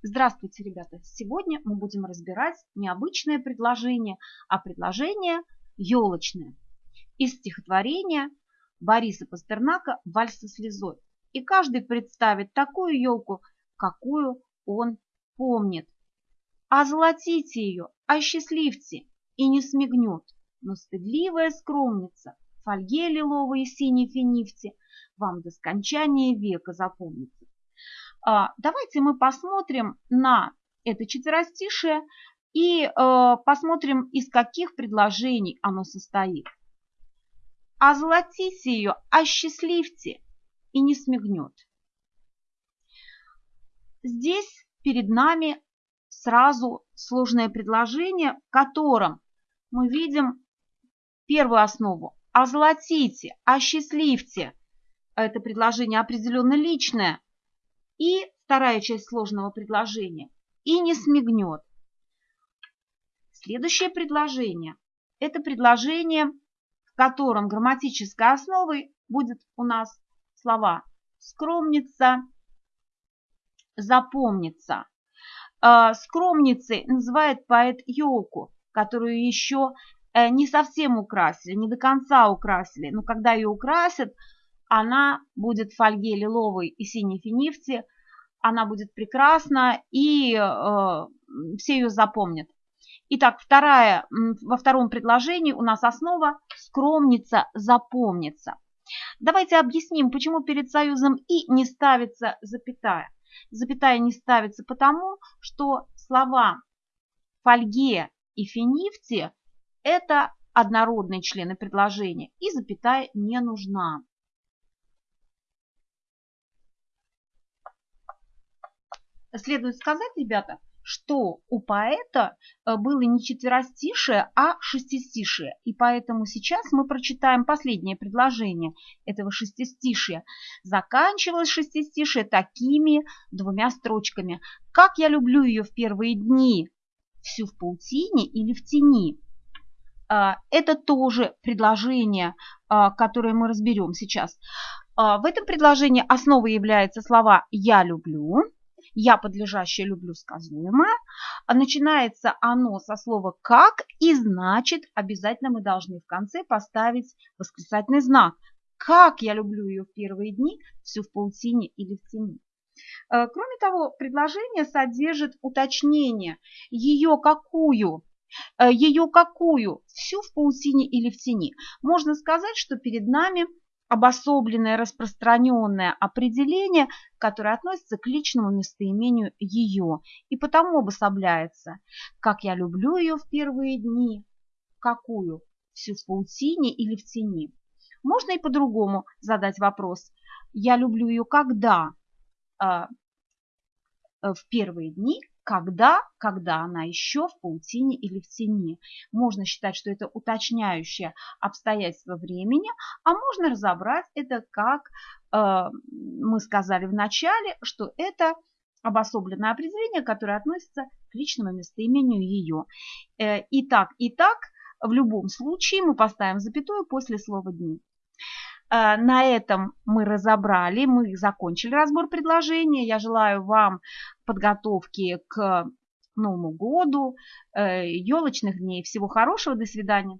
Здравствуйте, ребята! Сегодня мы будем разбирать необычное предложение, а предложение елочное из стихотворения Бориса Пастернака «Вальс со слезой». И каждый представит такую елку, какую он помнит. Озолотите ее, осчастливьте, и не смигнет, но стыдливая скромница, фольге лиловой и синей финифте вам до скончания века запомнится. А, давайте мы посмотрим на это четверостишее и э, посмотрим, из каких предложений оно состоит. Озолотите ее, осчастливьте, и не смигнет. Здесь перед нами сразу сложное предложение, в котором мы видим первую основу. Озолотите, осчастливьте. Это предложение определенно личное, и вторая часть сложного предложения и не смигнет. Следующее предложение – это предложение, в котором грамматической основой будет у нас слова «скромница», «запомнится». А, скромницей называет поэт елку, которую еще э, не совсем украсили, не до конца украсили. Но когда ее украсят, она будет в фольге лиловой и синей финифте, она будет прекрасна, и э, все ее запомнят. Итак, вторая, во втором предложении у нас основа «скромница запомнится». Давайте объясним, почему перед союзом «и» не ставится запятая. Запятая не ставится потому, что слова «фольге» и «финифте» – это однородные члены предложения, и запятая не нужна. Следует сказать, ребята, что у поэта э, было не четверостишее, а шестистишие. И поэтому сейчас мы прочитаем последнее предложение этого шестистишия. Заканчивалось шестистишие такими двумя строчками. «Как я люблю ее в первые дни, всю в паутине или в тени». А, это тоже предложение, а, которое мы разберем сейчас. А, в этом предложении основой являются слова «я люблю», я подлежащее люблю сказуемое. А начинается оно со слова как и значит обязательно мы должны в конце поставить восклицательный знак. Как я люблю ее в первые дни, всю в паутине или в тени. Э, кроме того, предложение содержит уточнение, ее какую, э, ее какую, всю в паутине или в тени. Можно сказать, что перед нами обособленное распространенное определение, которое относится к личному местоимению ее и потому обособляется. Как я люблю ее в первые дни. Какую? Всю в паутине или в тени? Можно и по-другому задать вопрос. Я люблю ее когда? А, э, в первые дни когда, когда она еще в паутине или в тени. Можно считать, что это уточняющее обстоятельство времени, а можно разобрать это как э, мы сказали в начале, что это обособленное определение, которое относится к личному местоимению ее. Э, и так, и так, в любом случае мы поставим запятую после слова «дни». Э, на этом мы разобрали, мы закончили разбор предложения. Я желаю вам подготовки к Новому году, елочных дней. Всего хорошего, до свидания.